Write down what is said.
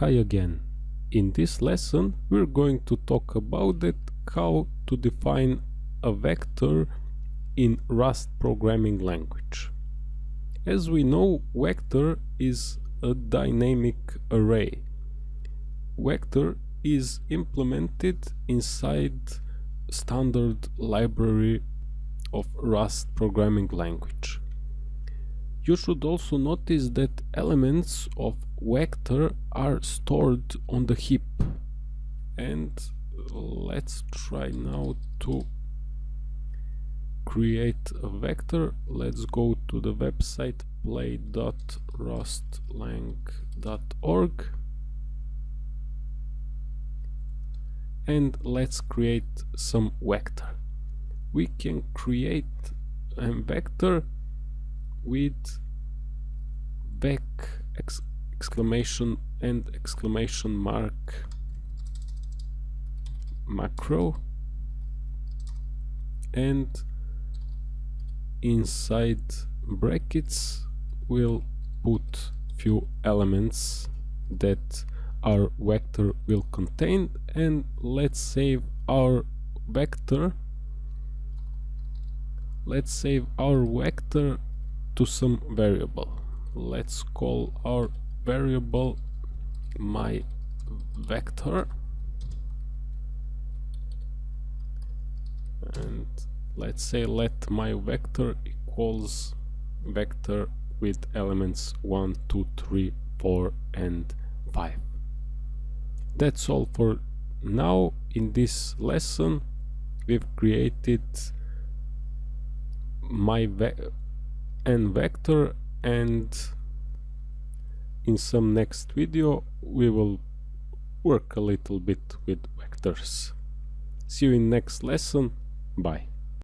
Hi again. In this lesson we're going to talk about it how to define a vector in Rust programming language. As we know, vector is a dynamic array. Vector is implemented inside standard library of Rust programming language. You should also notice that elements of vector are stored on the heap. And uh, let's try now to create a vector. Let's go to the website play.rustlang.org and let's create some vector. We can create a vector with vec ex exclamation and exclamation mark macro and inside brackets we'll put few elements that our vector will contain and let's save our vector. Let's save our vector to some variable. Let's call our variable my vector. And let's say let my vector equals vector with elements 1 2 3 4 and 5 that's all for now. In this lesson we've created my n vector and in some next video we will work a little bit with vectors. See you in next lesson. Bye.